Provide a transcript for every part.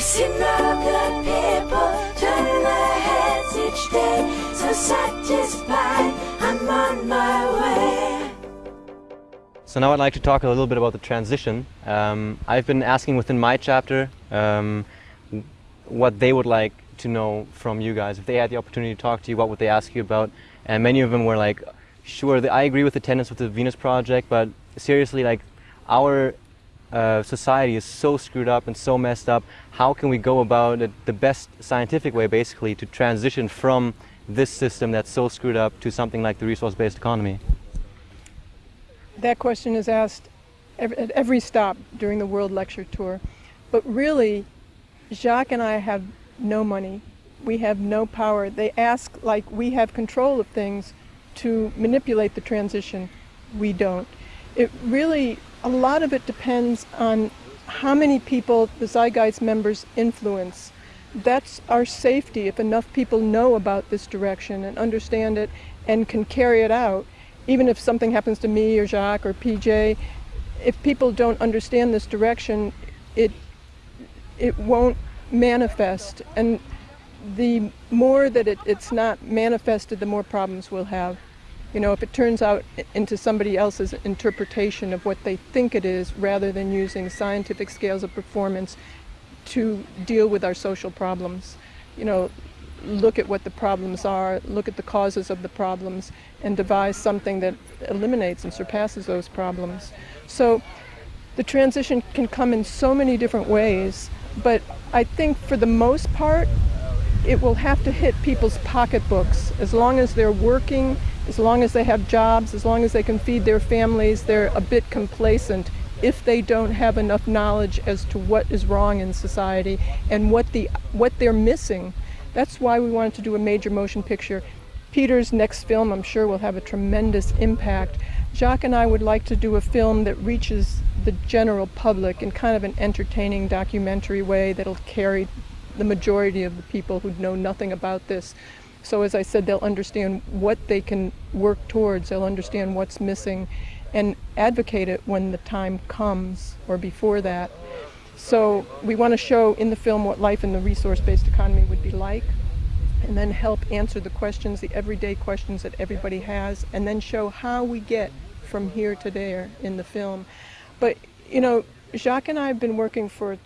People turn their heads each day, so satisfied I'm on my way. So now I'd like to talk a little bit about the transition. Um, I've been asking within my chapter um, what they would like to know from you guys. If they had the opportunity to talk to you, what would they ask you about? And many of them were like, sure, I agree with the tenants with the Venus Project, but seriously, like, our uh, society is so screwed up and so messed up. How can we go about it the best scientific way, basically, to transition from this system that's so screwed up to something like the resource-based economy? That question is asked at every stop during the World Lecture Tour. But really, Jacque and I have no money. We have no power. They ask like we have control of things to manipulate the transition. We don't. It really a lot of it depends on how many people the Zeitgeist members influence. That's our safety if enough people know about this direction and understand it and can carry it out. Even if something happens to me or Jacque or PJ, if people don't understand this direction, it, it won't manifest. And the more that it, it's not manifested, the more problems we'll have. You know, if it turns out into somebody else's interpretation of what they think it is rather than using scientific scales of performance to deal with our social problems. You know, look at what the problems are, look at the causes of the problems, and devise something that eliminates and surpasses those problems. So the transition can come in so many different ways, but I think for the most part, it will have to hit people's pocketbooks as long as they're working as long as they have jobs, as long as they can feed their families, they're a bit complacent if they don't have enough knowledge as to what is wrong in society and what the what they're missing. That's why we wanted to do a major motion picture. Peter's next film, I'm sure, will have a tremendous impact. Jacque and I would like to do a film that reaches the general public in kind of an entertaining documentary way that'll carry the majority of the people who know nothing about this so as I said, they'll understand what they can work towards, they'll understand what's missing and advocate it when the time comes or before that. So we want to show in the film what life in the resource-based economy would be like and then help answer the questions, the everyday questions that everybody has, and then show how we get from here to there in the film. But, you know, Jacque and I have been working for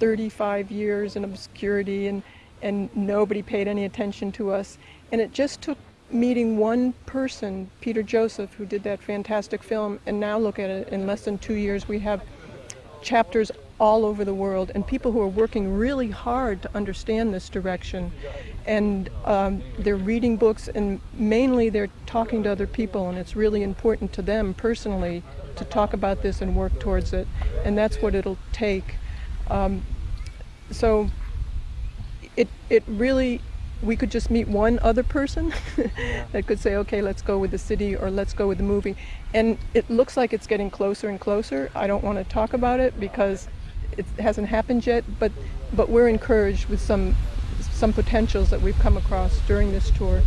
35 years in obscurity and and nobody paid any attention to us. And it just took meeting one person, Peter Joseph, who did that fantastic film, and now look at it, in less than two years we have chapters all over the world and people who are working really hard to understand this direction. And um, they're reading books and mainly they're talking to other people and it's really important to them personally to talk about this and work towards it. And that's what it'll take. Um, so it, it really, we could just meet one other person that could say, okay, let's go with the city or let's go with the movie. And it looks like it's getting closer and closer. I don't want to talk about it because it hasn't happened yet, but, but we're encouraged with some, some potentials that we've come across during this tour.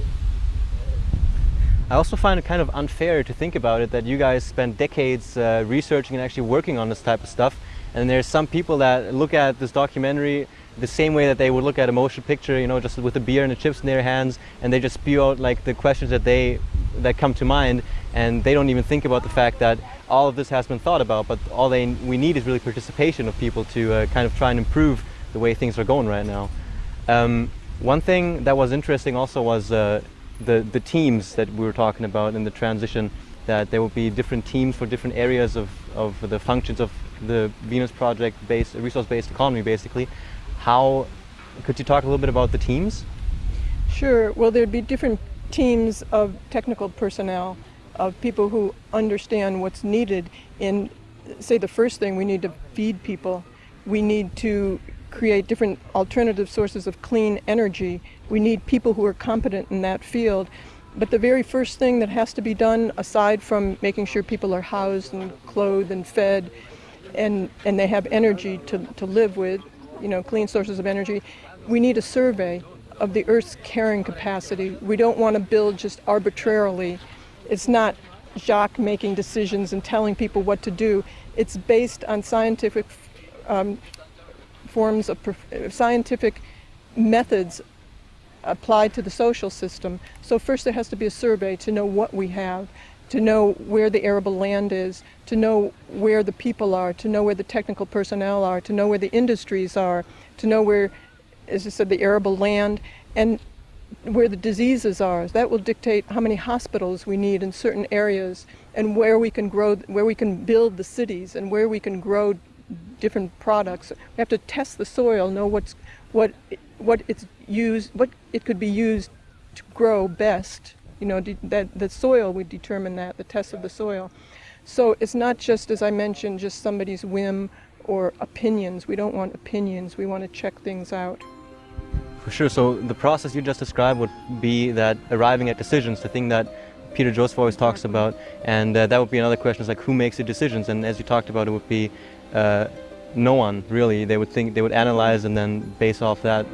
I also find it kind of unfair to think about it that you guys spent decades uh, researching and actually working on this type of stuff and there's some people that look at this documentary the same way that they would look at a motion picture, you know, just with a beer and the chips in their hands, and they just spew out like the questions that they that come to mind, and they don't even think about the fact that all of this has been thought about. But all they we need is really participation of people to uh, kind of try and improve the way things are going right now. Um, one thing that was interesting also was uh, the the teams that we were talking about in the transition. That there will be different teams for different areas of, of the functions of the Venus project based resource based economy basically how, could you talk a little bit about the teams? Sure. Well, there'd be different teams of technical personnel, of people who understand what's needed in, say, the first thing, we need to feed people. We need to create different alternative sources of clean energy. We need people who are competent in that field. But the very first thing that has to be done, aside from making sure people are housed and clothed and fed, and, and they have energy to, to live with, you know, clean sources of energy, we need a survey of the Earth's carrying capacity. We don't want to build just arbitrarily. It's not Jacque making decisions and telling people what to do. It's based on scientific um, forms of prof- scientific methods applied to the social system. So first there has to be a survey to know what we have, to know where the arable land is, to know where the people are, to know where the technical personnel are, to know where the industries are, to know where, as I said, the arable land, and where the diseases are. That will dictate how many hospitals we need in certain areas, and where we can grow, where we can build the cities, and where we can grow different products. We have to test the soil, know what's what what it's used, what it could be used to grow best. You know, that the soil would determine that, the test of the soil. So it's not just, as I mentioned, just somebody's whim or opinions. We don't want opinions. We want to check things out. For sure. So the process you just described would be that arriving at decisions, the thing that Peter Joseph always talks about, and uh, that would be another question: is like who makes the decisions? And as you talked about, it would be uh, no one really. They would think they would analyze and then base off that